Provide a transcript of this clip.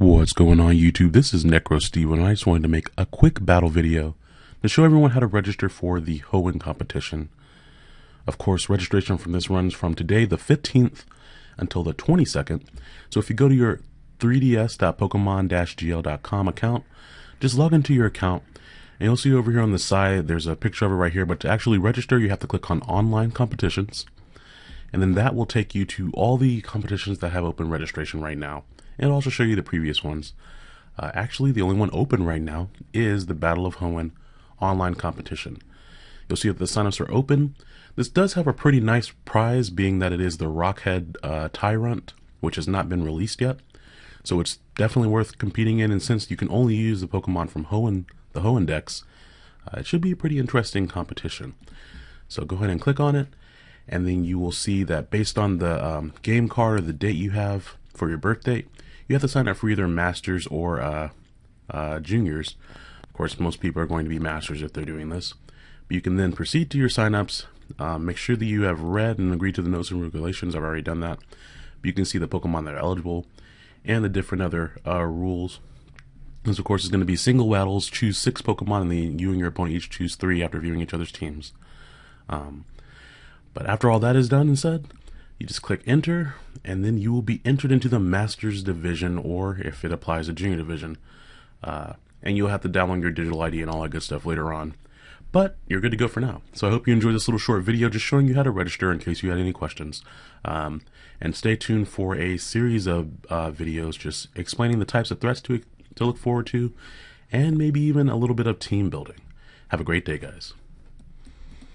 What's going on YouTube? This is Necro Steve and I just wanted to make a quick battle video to show everyone how to register for the Hoenn competition. Of course, registration from this runs from today the 15th until the 22nd. So if you go to your 3ds.pokemon-gl.com account, just log into your account and you'll see over here on the side there's a picture of it right here, but to actually register you have to click on online competitions and then that will take you to all the competitions that have open registration right now and also show you the previous ones. Uh, actually, the only one open right now is the Battle of Hoenn online competition. You'll see that the signups are open. This does have a pretty nice prize, being that it is the Rockhead uh, Tyrunt, which has not been released yet. So it's definitely worth competing in, and since you can only use the Pokemon from Hoenn, the Hoenn Dex, uh, it should be a pretty interesting competition. So go ahead and click on it, and then you will see that based on the um, game card or the date you have for your birth date, you have to sign up for either masters or uh, uh, juniors. Of course, most people are going to be masters if they're doing this. But you can then proceed to your signups. Um, make sure that you have read and agreed to the notes and regulations. I've already done that. But you can see the Pokemon that are eligible and the different other uh, rules. This, of course, is going to be single battles. Choose six Pokemon, and then you and your opponent each choose three after viewing each other's teams. Um, but after all that is done and said, you just click enter and then you will be entered into the master's division or if it applies to junior division uh, and you'll have to download your digital ID and all that good stuff later on. But you're good to go for now. So I hope you enjoyed this little short video just showing you how to register in case you had any questions. Um, and stay tuned for a series of uh, videos just explaining the types of threats to, to look forward to and maybe even a little bit of team building. Have a great day guys